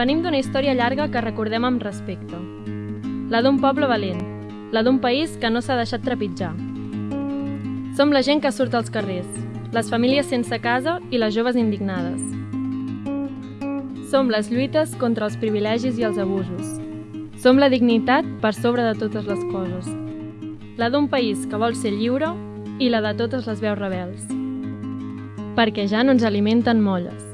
Venim d'una història llarga que recordem amb respecte. La d'un poble valent, la d'un país que no s'ha deixat trepitjar. Som la gent que surt als carrers, les famílies sense casa i les joves indignades. Som les lluites contra els privilegis i els abusos. Som la dignitat per sobre de totes les coses. La d'un país que vol ser lliure i la de totes les veus rebels. Perquè ja no ens alimenten molles.